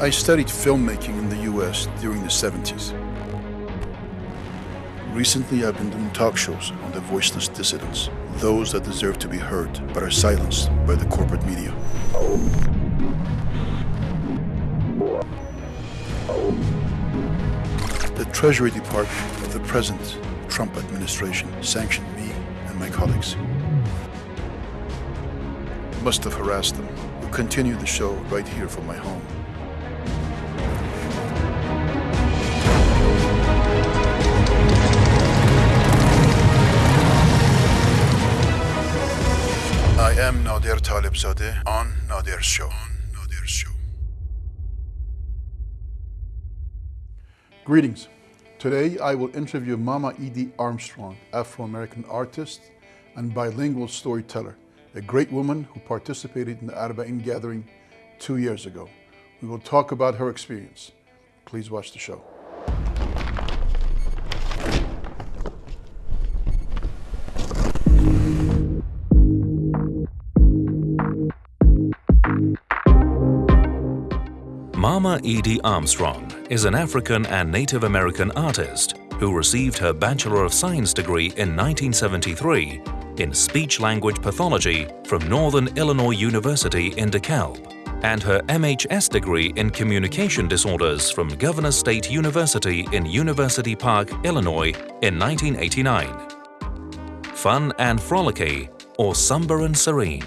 I studied filmmaking in the US during the 70s. Recently, I've been doing talk shows on the voiceless dissidents, those that deserve to be heard but are silenced by the corporate media. The Treasury Department of the present Trump administration sanctioned me and my colleagues. Must have harassed them. We'll continue the show right here from my home. Greetings. Today I will interview Mama Edie Armstrong, Afro-American artist and bilingual storyteller, a great woman who participated in the Arba'in gathering two years ago. We will talk about her experience. Please watch the show. Edie Armstrong is an African and Native American artist who received her Bachelor of Science degree in 1973 in Speech Language Pathology from Northern Illinois University in DeKalb and her MHS degree in Communication Disorders from Governor State University in University Park, Illinois in 1989. Fun and frolicky or somber and serene.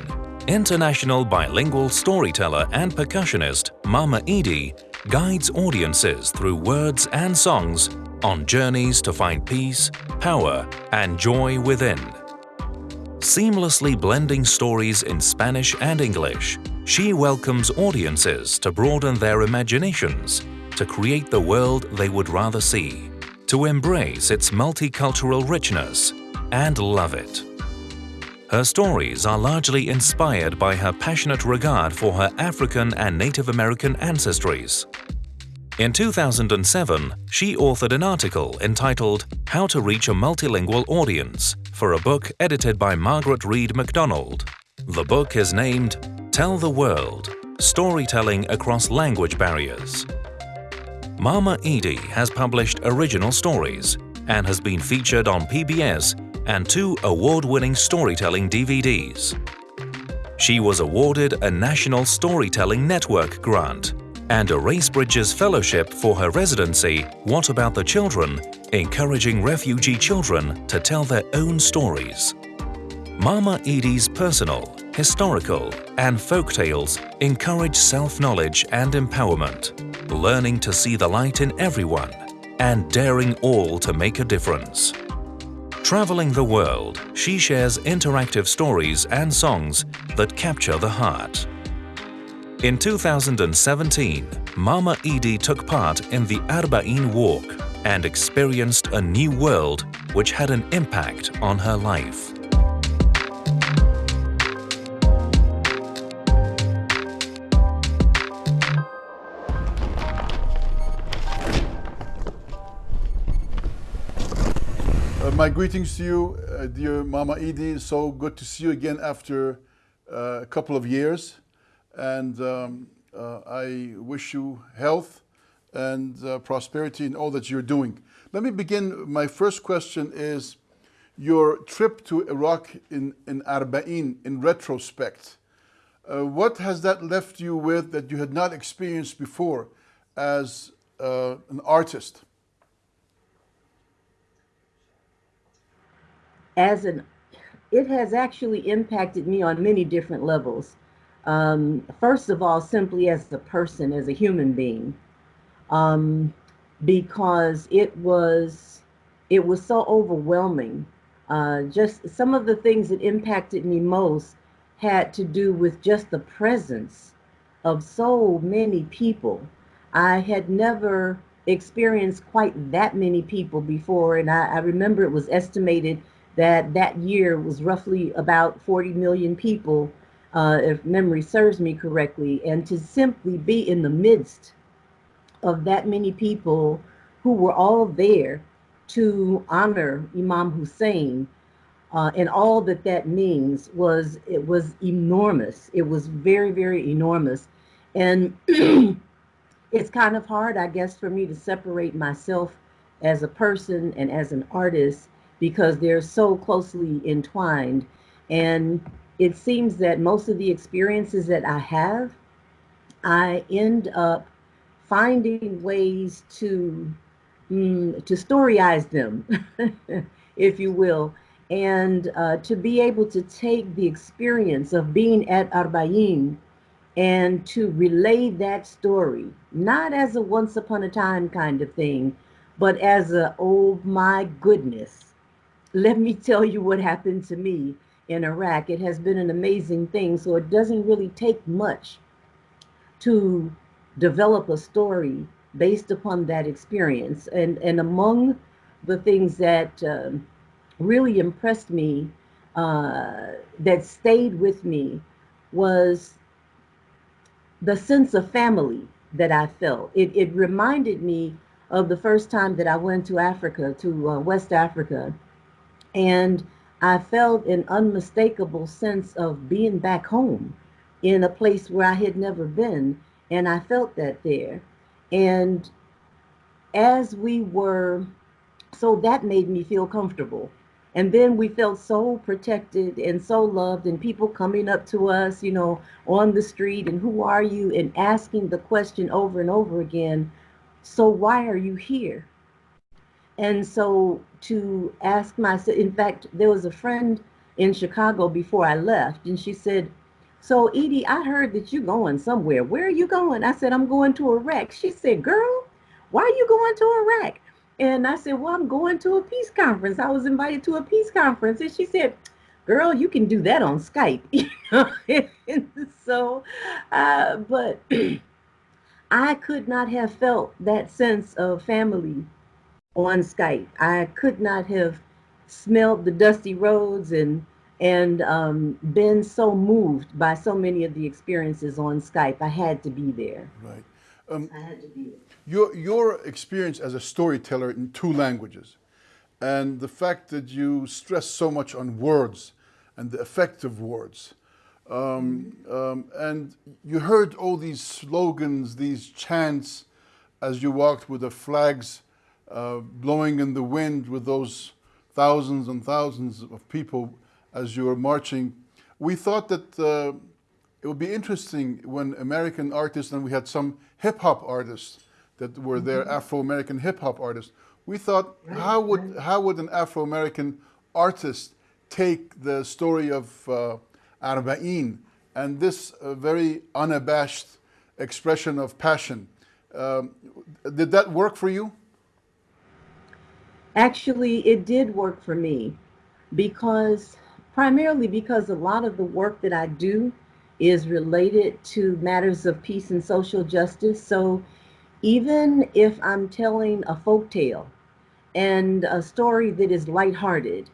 International bilingual storyteller and percussionist Mama Edie guides audiences through words and songs on journeys to find peace, power, and joy within. Seamlessly blending stories in Spanish and English, she welcomes audiences to broaden their imaginations, to create the world they would rather see, to embrace its multicultural richness, and love it. Her stories are largely inspired by her passionate regard for her African and Native American ancestries. In 2007, she authored an article entitled How to Reach a Multilingual Audience for a book edited by Margaret Read MacDonald. The book is named Tell the World – Storytelling Across Language Barriers. Mama Edie has published original stories and has been featured on PBS and two award-winning storytelling DVDs. She was awarded a National Storytelling Network grant and a Race Bridges Fellowship for her residency What About the Children, encouraging refugee children to tell their own stories. Mama Edie's personal, historical, and folk tales encourage self-knowledge and empowerment, learning to see the light in everyone, and daring all to make a difference. Traveling the world, she shares interactive stories and songs that capture the heart. In 2017, Mama Edie took part in the Arba'in Walk and experienced a new world which had an impact on her life. My greetings to you, uh, dear Mama Edie. So good to see you again after uh, a couple of years. And um, uh, I wish you health and uh, prosperity in all that you're doing. Let me begin. My first question is your trip to Iraq in, in Arba'in, in retrospect. Uh, what has that left you with that you had not experienced before as an artist? As an it has actually impacted me on many different levels. Um, first of all, simply as a person, as a human being, um, because it was it was so overwhelming. Uh, just some of the things that impacted me most had to do with just the presence of so many people. I had never experienced quite that many people before, and I, I remember it was estimated that that year was roughly about 40 million people, uh, if memory serves me correctly, and to simply be in the midst of that many people who were all there to honor Imam Hussein uh, and all that that means was it was enormous. It was very very enormous, and it's kind of hard, I guess, for me to separate myself as a person and as an artist because they're so closely entwined. And it seems that most of the experiences that I have, I end up finding ways to mm, to storyize them, if you will, and uh, to be able to take the experience of being at Arbain and to relay that story, not as a once upon a time kind of thing, but as a, oh my goodness, let me tell you what happened to me in Iraq. It has been an amazing thing. So it doesn't really take much to develop a story based upon that experience. And, and among the things that um, really impressed me, uh, that stayed with me, was the sense of family that I felt. It, it reminded me of the first time that I went to Africa, to uh, West Africa, and I felt an unmistakable sense of being back home in a place where I had never been. And I felt that there. And as we were, so that made me feel comfortable. And then we felt so protected and so loved, and people coming up to us, you know, on the street, and who are you? And asking the question over and over again, so why are you here? And so to ask myself, in fact, there was a friend in Chicago before I left, and she said, so Edie, I heard that you're going somewhere. Where are you going? I said, I'm going to Iraq. She said, girl, why are you going to Iraq? And I said, Well, I'm going to a peace conference. I was invited to a peace conference. And she said, Girl, you can do that on Skype. so, uh, but I could not have felt that sense of family on Skype. I could not have smelled the dusty roads and and um, been so moved by so many of the experiences on Skype. I had to be there. Right. Um, I had to be there your, your experience as a storyteller in two languages and the fact that you stress so much on words and the effect of words. Um, um, and you heard all these slogans, these chants as you walked with the flags uh, blowing in the wind with those thousands and thousands of people as you were marching. We thought that uh, it would be interesting when American artists, and we had some hip hop artists, that were there, mm-hmm. Afro-American hip hop artists. We thought, how would right. how would an Afro-American artist take the story of uh, Arba'in and this uh, very unabashed expression of passion? Um, did that work for you? Actually, it did work for me because primarily because a lot of the work that I do is related to matters of peace and social justice. So even if I'm telling a folk tale and a story that is lighthearted,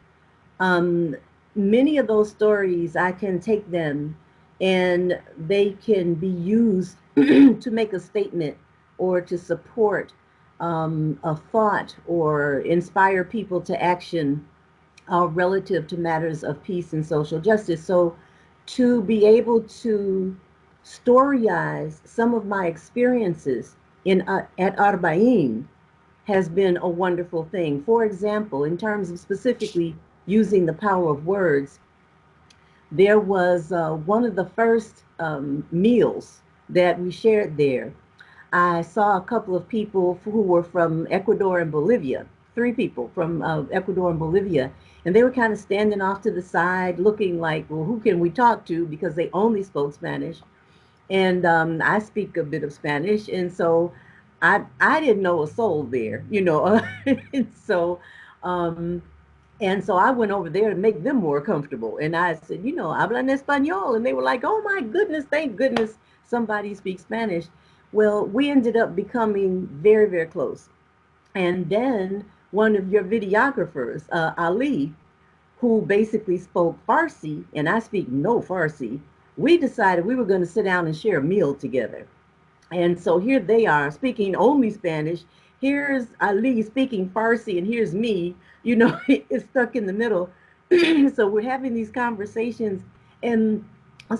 um, many of those stories I can take them and they can be used to make a statement or to support um, a thought or inspire people to action uh, relative to matters of peace and social justice. So to be able to storyize some of my experiences in uh, at Arbain has been a wonderful thing. For example, in terms of specifically using the power of words, there was uh, one of the first um, meals that we shared there. I saw a couple of people who were from Ecuador and Bolivia, three people from uh, Ecuador and Bolivia, and they were kind of standing off to the side looking like, well, who can we talk to because they only spoke Spanish and um, I speak a bit of Spanish, and so I I didn't know a soul there, you know. so, um, and so I went over there to make them more comfortable, and I said, you know, hablan español, and they were like, oh my goodness, thank goodness somebody speaks Spanish. Well, we ended up becoming very very close, and then one of your videographers, uh, Ali, who basically spoke Farsi, and I speak no Farsi we decided we were going to sit down and share a meal together. And so here they are speaking only Spanish. Here's Ali speaking Farsi, and here's me, you know, it's stuck in the middle. so we're having these conversations, and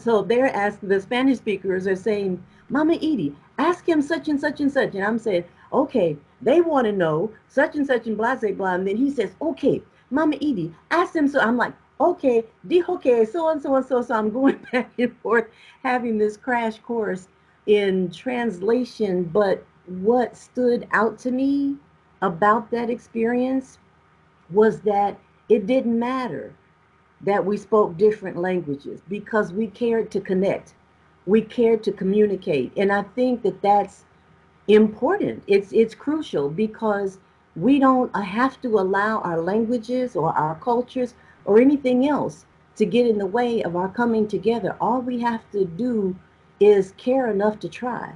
so they're asking, the Spanish speakers are saying, Mama Edie, ask him such and such and such. And I'm saying, okay, they want to know such and such and blah, blah, blah. And then he says, okay, Mama Edie, ask them. So I'm like, okay, okay, so and so and so. So I'm going back and forth having this crash course in translation. But what stood out to me about that experience was that it didn't matter that we spoke different languages because we cared to connect we care to communicate. And i think that that's important. It's it's crucial because we don't have to allow our languages or our cultures or anything else to get in the way of our coming together. All we have to do is care enough to try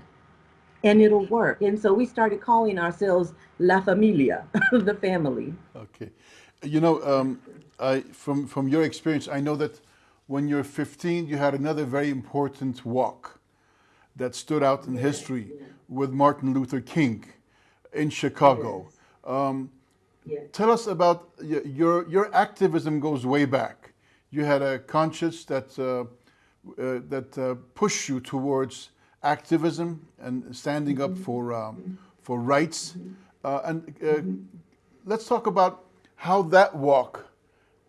and it'll work. And so we started calling ourselves la familia the family. Okay. You know um, I, from from your experience i know that when you're 15, you had another very important walk that stood out in history with Martin Luther King in Chicago. Um. Tell us about your, your activism goes way back. You had a conscience that, uh, uh, that uh, pushed you towards activism and standing up for, um, for rights. Uh, and uh, let's talk about how that walk,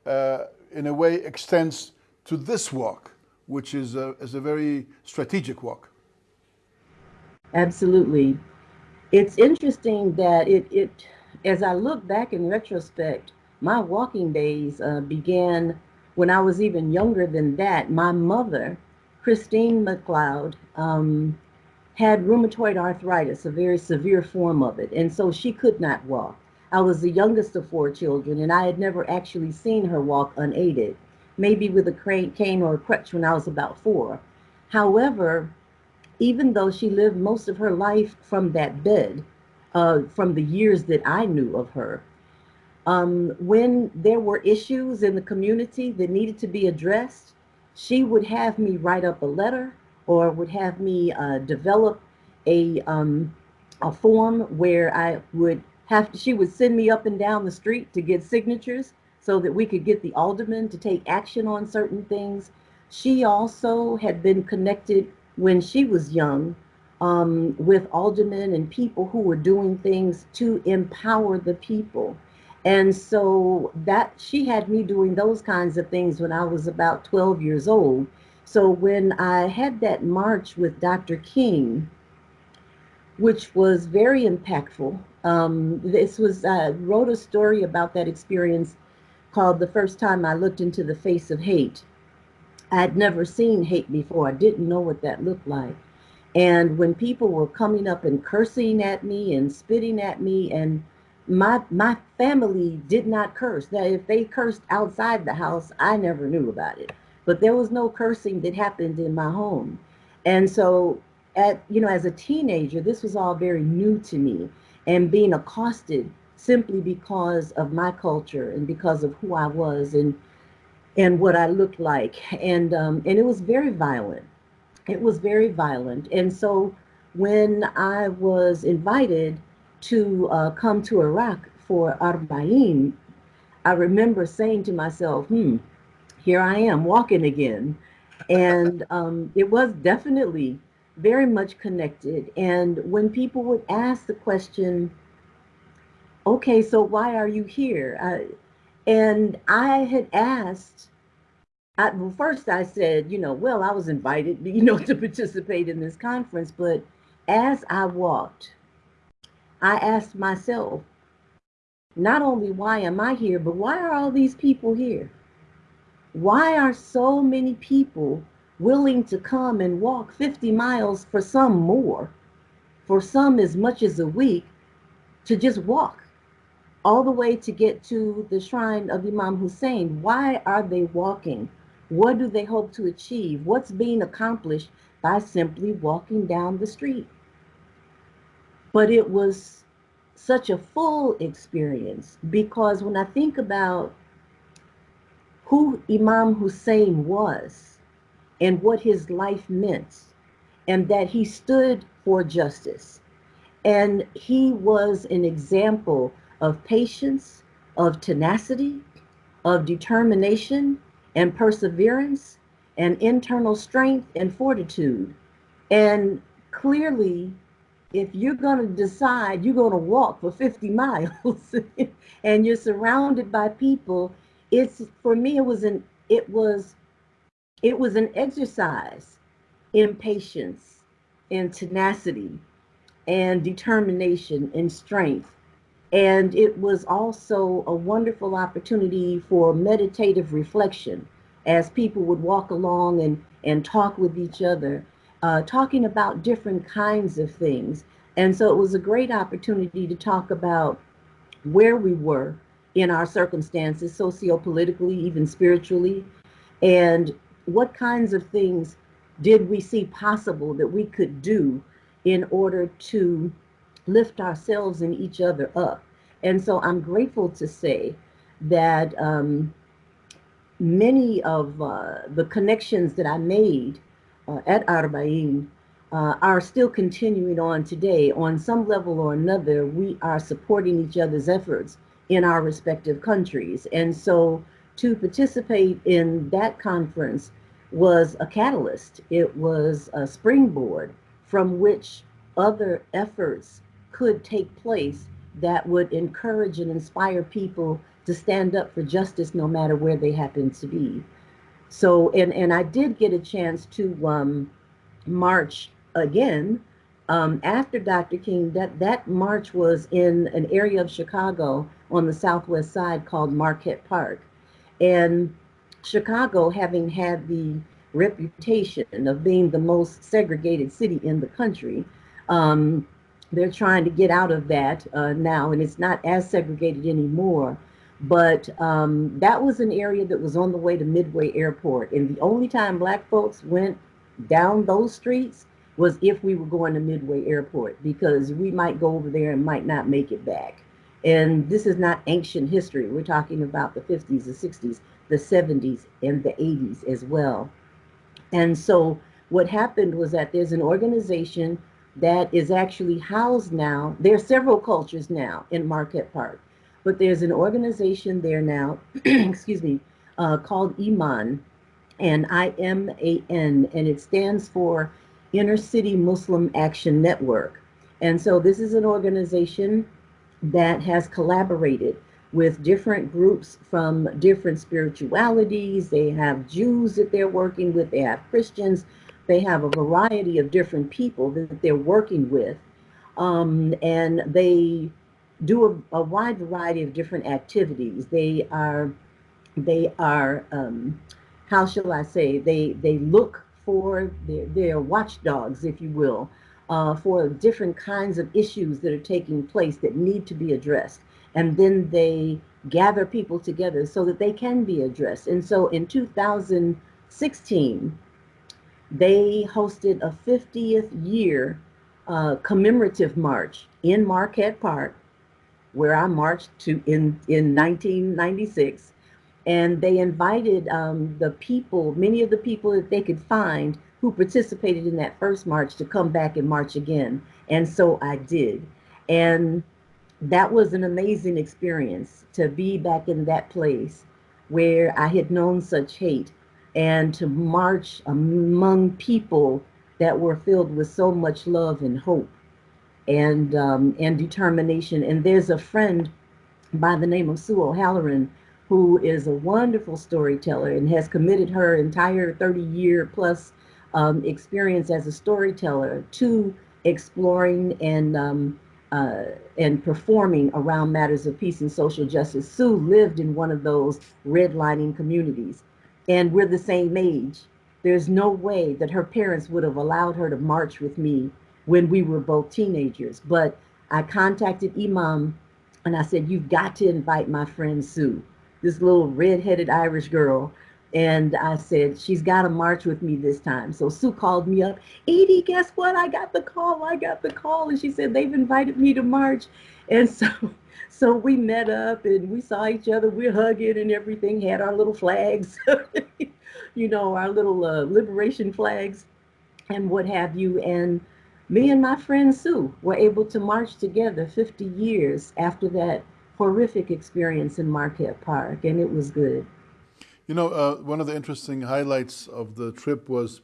uh, in a way, extends to this walk, which is a, is a very strategic walk. Absolutely. It's interesting that it, it, as I look back in retrospect, my walking days uh, began when I was even younger than that. My mother, Christine McLeod, um, had rheumatoid arthritis, a very severe form of it, and so she could not walk. I was the youngest of four children, and I had never actually seen her walk unaided maybe with a cane or a crutch when I was about four. However, even though she lived most of her life from that bed, uh, from the years that I knew of her, um, when there were issues in the community that needed to be addressed, she would have me write up a letter or would have me uh, develop a, um, a form where I would have to, she would send me up and down the street to get signatures so that we could get the aldermen to take action on certain things. She also had been connected when she was young um, with aldermen and people who were doing things to empower the people. And so that she had me doing those kinds of things when I was about 12 years old. So when I had that march with Dr. King, which was very impactful, um, this was, I wrote a story about that experience called The First Time I Looked into the Face of Hate. I had never seen hate before. I didn't know what that looked like. And when people were coming up and cursing at me and spitting at me, and my my family did not curse. Now, if they cursed outside the house, I never knew about it. But there was no cursing that happened in my home. And so at you know, as a teenager, this was all very new to me. And being accosted simply because of my culture and because of who I was and and what I looked like. And um, and it was very violent. It was very violent. And so when I was invited to uh, come to Iraq for Arba'in, I remember saying to myself, hmm, here I am walking again. And um, it was definitely very much connected. And when people would ask the question, okay, so why are you here? Uh, and I had asked, I, well, first I said, you know, well, I was invited, you know, to participate in this conference, but as I walked, I asked myself, not only why am I here, but why are all these people here? Why are so many people willing to come and walk 50 miles for some more, for some as much as a week, to just walk? All the way to get to the shrine of Imam Hussein. Why are they walking? What do they hope to achieve? What's being accomplished by simply walking down the street? But it was such a full experience because when I think about who Imam Hussein was and what his life meant, and that he stood for justice, and he was an example of patience, of tenacity, of determination and perseverance and internal strength and fortitude. And clearly, if you're going to decide you're going to walk for 50 miles and you're surrounded by people, it's for me it was an it was it was an exercise in patience, in tenacity, and determination and strength. And it was also a wonderful opportunity for meditative reflection as people would walk along and, and talk with each other, uh, talking about different kinds of things. And so it was a great opportunity to talk about where we were in our circumstances, socio-politically, even spiritually, and what kinds of things did we see possible that we could do in order to lift ourselves and each other up. And so I'm grateful to say that um, many of uh, the connections that I made uh, at Arbain uh, are still continuing on today. On some level or another, we are supporting each other's efforts in our respective countries. And so to participate in that conference was a catalyst. It was a springboard from which other efforts could take place that would encourage and inspire people to stand up for justice no matter where they happen to be. So, and, and I did get a chance to um, march again um, after Dr. King. That, that march was in an area of Chicago on the southwest side called Marquette Park. And Chicago, having had the reputation of being the most segregated city in the country, um, they're trying to get out of that uh, now, and it's not as segregated anymore. But um, that was an area that was on the way to Midway Airport. And the only time black folks went down those streets was if we were going to Midway Airport because we might go over there and might not make it back. And this is not ancient history. We're talking about the 50s, the 60s, the 70s, and the 80s as well. And so what happened was that there's an organization that is actually housed now. There are several cultures now in Marquette Park, but there's an organization there now, excuse me, uh, called IMAN, and I-M-A-N, and it stands for Inner City Muslim Action Network. And so this is an organization that has collaborated with different groups from different spiritualities. They have Jews that they're working with, they have Christians, they have a variety of different people that they're working with. Um, and they do a, a, wide variety of different activities. They are, they are, um, how shall I say, they, they look for, their, their watchdogs, if you will, uh, for different kinds of issues that are taking place that need to be addressed. And then they gather people together so that they can be addressed. And so in 2016, they hosted a 50th year uh, commemorative march in Marquette Park, where I marched to in, in 1996. And they invited um, the people, many of the people that they could find who participated in that first march to come back and march again. And so I did. And that was an amazing experience to be back in that place where I had known such hate and to march among people that were filled with so much love and hope and um, and determination. And there's a friend by the name of Sue O'Halloran who is a wonderful storyteller and has committed her entire 30 year plus um, experience as a storyteller to exploring and um, uh, and performing around matters of peace and social justice. Sue lived in one of those redlining communities, and we're the same age. There's no way that her parents would have allowed her to march with me when we were both teenagers. But I contacted IMAN and I said, You've got to invite my friend Sue, this little red-headed Irish girl and I said, she's got to march with me this time. So Sue called me up, Edie, guess what? I got the call. I got the call. And she said, they've invited me to march. And so, so we met up and we saw each other. We're hugging and everything, had our little flags, you know, our little uh, liberation flags and what have you. And me and my friend Sue were able to march together 50 years after that horrific experience in Marquette Park. And it was good. You know, uh, one of the interesting highlights of the trip was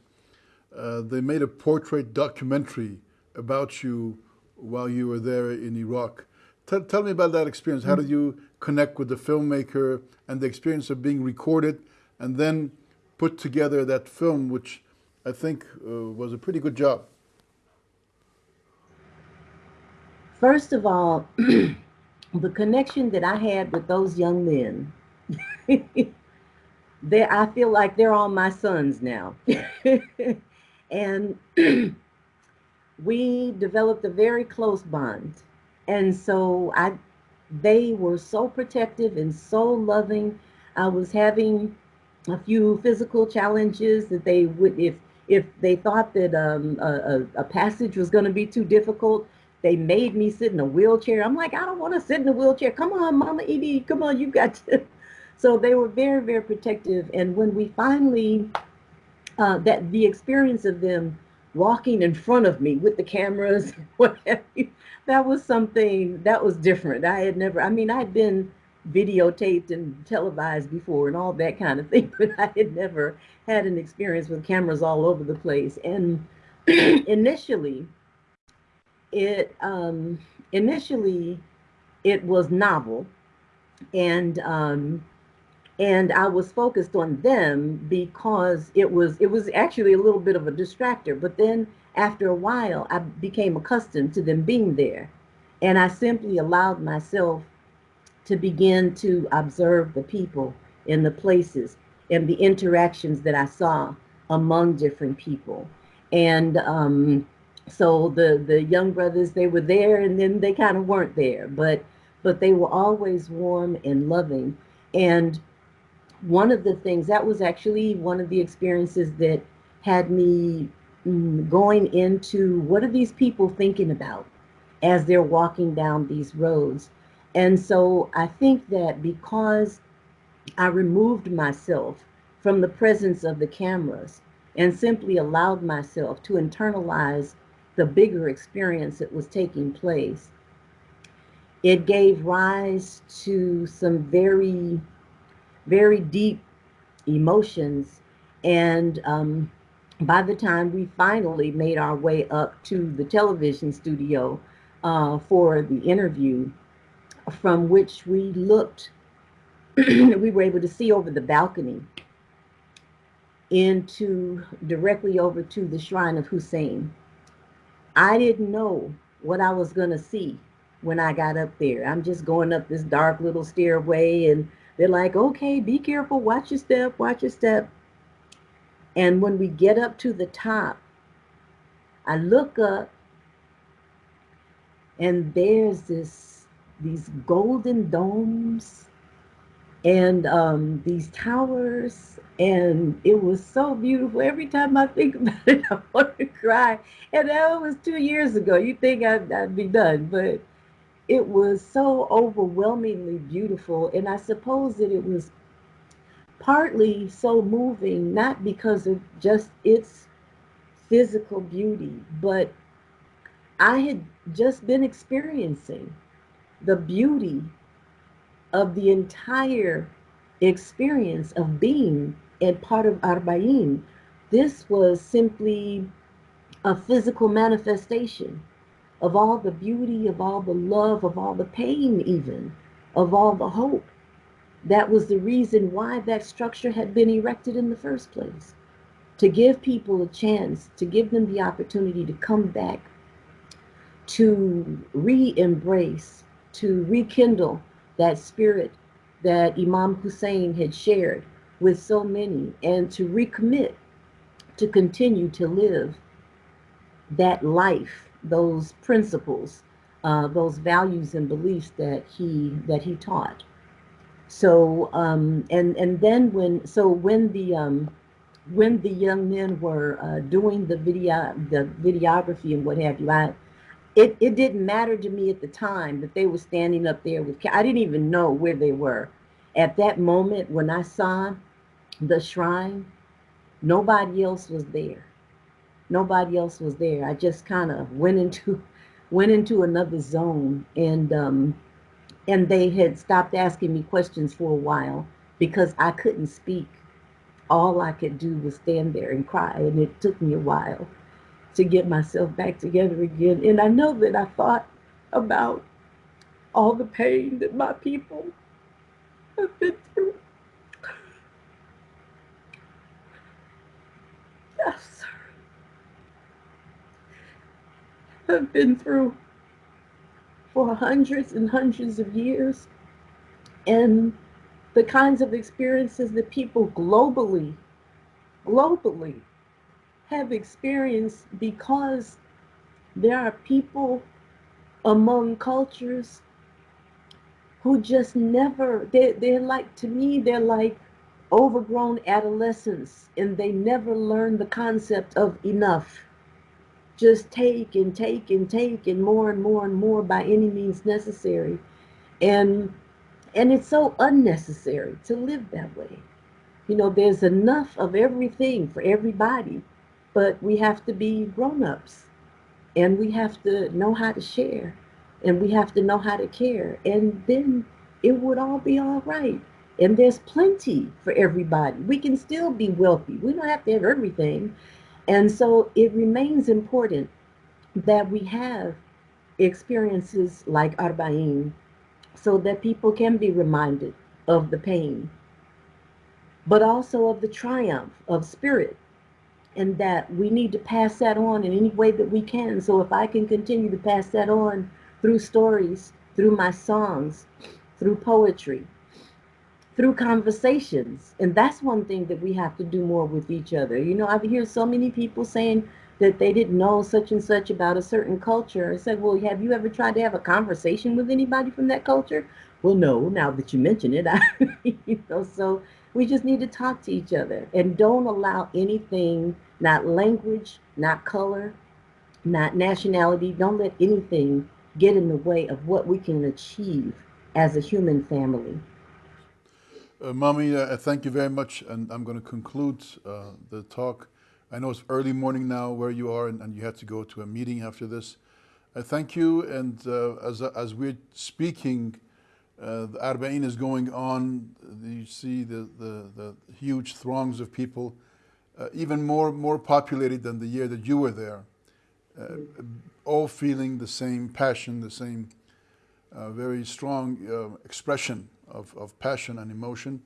uh, they made a portrait documentary about you while you were there in Iraq. Tell, tell me about that experience. How did you connect with the filmmaker and the experience of being recorded and then put together that film, which I think uh, was a pretty good job? First of all, the connection that I had with those young men, they I feel like they're all my sons now. and we developed a very close bond. And so I they were so protective and so loving. I was having a few physical challenges that they would if if they thought that um, a, a, passage was going to be too difficult, they made me sit in a wheelchair. I'm like, I don't want to sit in a wheelchair. Come on, Mama Edie, come on, you got to. So they were very, very protective. And when we finally, uh, that the experience of them walking in front of me with the cameras, that was something that was different. I had never, I mean, I'd been videotaped and televised before and all that kind of thing, but I had never had an experience with cameras all over the place. And initially, it um, initially it was novel, and um, and I was focused on them because it was it was actually a little bit of a distractor. But then after a while, I became accustomed to them being there, and I simply allowed myself to begin to observe the people in the places and the interactions that I saw among different people. And um, so the the young brothers they were there and then they kind of weren't there, but but they were always warm and loving. And one of the things that was actually one of the experiences that had me mm, going into what are these people thinking about as they're walking down these roads? And so I think that because I removed myself from the presence of the cameras and simply allowed myself to internalize the bigger experience that was taking place, it gave rise to some very, very deep emotions. And um, by the time we finally made our way up to the television studio uh, for the interview, from which we looked, we were able to see over the balcony into directly over to the shrine of Hussein. I didn't know what I was going to see when I got up there. I'm just going up this dark little stairway and they're like, okay, be careful, watch your step, watch your step. And when we get up to the top, I look up and there's this these golden domes and um, these towers and it was so beautiful. Every time i think about it i want to cry. And that was two years ago. You think I'd, I'd be done but it was so overwhelmingly beautiful and i suppose that it was partly so moving not because of just its physical beauty but i had just been experiencing the beauty of the entire experience of being and part of Arba'in. This was simply a physical manifestation of all the beauty, of all the love, of all the pain, even of all the hope. That was the reason why that structure had been erected in the first place to give people a chance, to give them the opportunity to come back, to re embrace to rekindle that spirit that Imam Hussein had shared with so many and to recommit to continue to live that life, those principles, uh, those values and beliefs that he that he taught. So um, and and then when so when the um, when the young men were uh, doing the video the videography and what have you, I it, it didn't matter to me at the time that they were standing up there with, I didn't even know where they were. At that moment, when I saw the shrine, nobody else was there. Nobody else was there. I just kind of went into, went into another zone and, um, and they had stopped asking me questions for a while because I couldn't speak. All I could do was stand there and cry, and it took me a while. to get myself back together again. And I know that I thought about all the pain that my people have been through. Yes, have been through for hundreds and hundreds of years. And the kinds of experiences that people globally, globally have experienced because there are people among cultures who just never, they, they're like, to me, they're like overgrown adolescents and they never learn the concept of enough. Just take and take and take and more and more and more by any means necessary. And and it's so unnecessary to live that way. You know, there's enough of everything for everybody, but we have to be grown-ups. And we have to know how to share. And we have to know how to care. And then it would all be all right. And there's plenty for everybody. We can still be wealthy. We don't have to have everything and so it remains important that we have experiences like arba'in so that people can be reminded of the pain but also of the triumph of spirit and that we need to pass that on in any way that we can. So if I can continue to pass that on through stories, through my songs, through poetry, through conversations, and that's one thing that we have to do more with each other. You know, I've heard so many people saying that they didn't know such and such about a certain culture. I said, well, have you ever tried to have a conversation with anybody from that culture? Well, no, now that you mention it, I, you know, so we just need to talk to each other and don't allow anything not language, not color, not nationality. Don't let anything get in the way of what we can achieve as a human family. Uh, Mommy, uh, thank you very much. And I'm going to conclude uh, the talk. I know it's early morning now where you are, and, and you had to go to a meeting after this. I thank you. And uh, as, as we're speaking, uh, the Arba'in is going on. You see the, the, the huge throngs of people uh, even more, more populated than the year that you were there, uh, all feeling the same passion, the same uh, very strong uh, expression of, of passion and emotion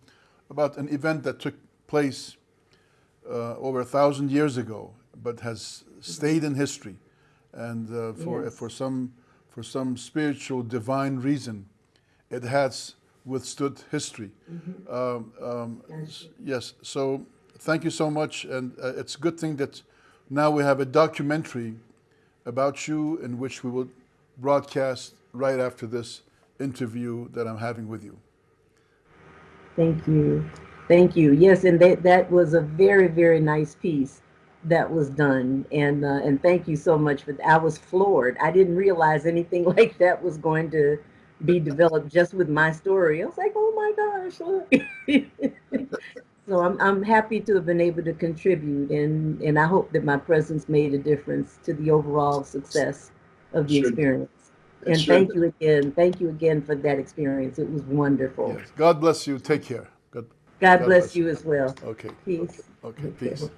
about an event that took place uh, over a thousand years ago, but has stayed in history. And uh, for, yes. for, some, for some spiritual divine reason, it has withstood history. Mm -hmm. um, um, yes, so thank you so much. And uh, it's a good thing that now we have a documentary about you in which we will broadcast right after this interview that I'm having with you. Thank you. Thank you. Yes, and that, that was a very, very nice piece that was done. And uh, and thank you so much for that. I was floored. I didn't realize anything like that was going to be developed just with my story. I was like, oh my gosh, look. So I'm, I'm happy to have been able to contribute and, and I hope that my presence made a difference to the overall success of the sure. experience. And sure. thank you again. Thank you again for that experience. It was wonderful. Yes. God bless you. Take care. God, God, God bless, bless, you as well. Okay. Peace. Okay. okay. Peace.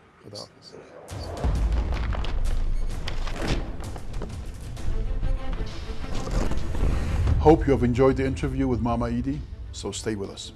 Hope you have enjoyed the interview with Mama Edie, so stay with us.